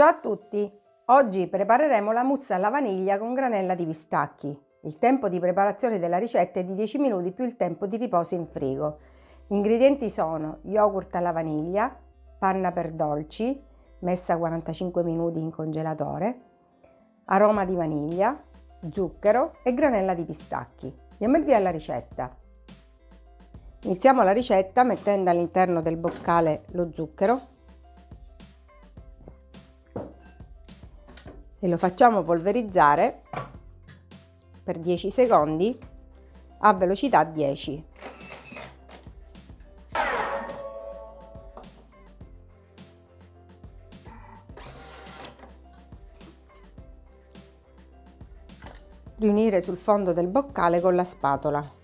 Ciao a tutti! Oggi prepareremo la mousse alla vaniglia con granella di pistacchi. Il tempo di preparazione della ricetta è di 10 minuti più il tempo di riposo in frigo. Gli ingredienti sono yogurt alla vaniglia, panna per dolci, messa 45 minuti in congelatore, aroma di vaniglia, zucchero e granella di pistacchi. Diamo il via alla ricetta. Iniziamo la ricetta mettendo all'interno del boccale lo zucchero e lo facciamo polverizzare per 10 secondi a velocità 10. Riunire sul fondo del boccale con la spatola.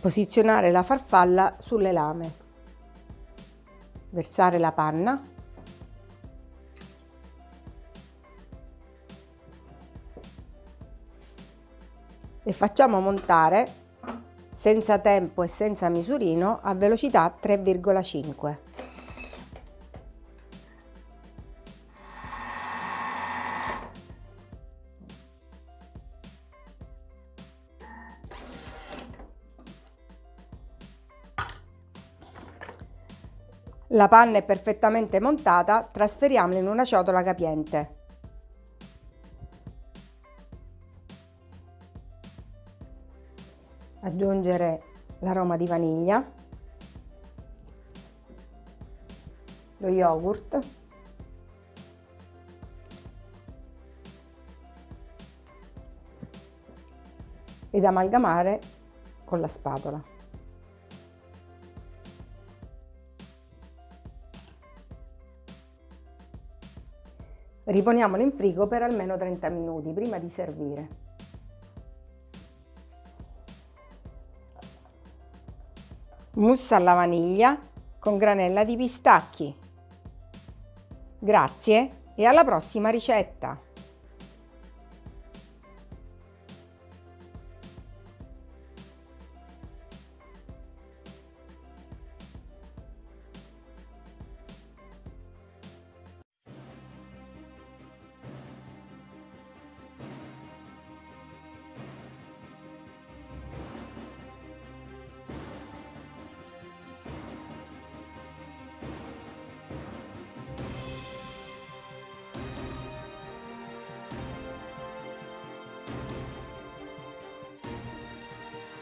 Posizionare la farfalla sulle lame versare la panna e facciamo montare senza tempo e senza misurino a velocità 3,5. La panna è perfettamente montata, trasferiamola in una ciotola capiente. Aggiungere l'aroma di vaniglia, lo yogurt, ed amalgamare con la spatola. Riponiamolo in frigo per almeno 30 minuti prima di servire. Mousse alla vaniglia con granella di pistacchi. Grazie e alla prossima ricetta!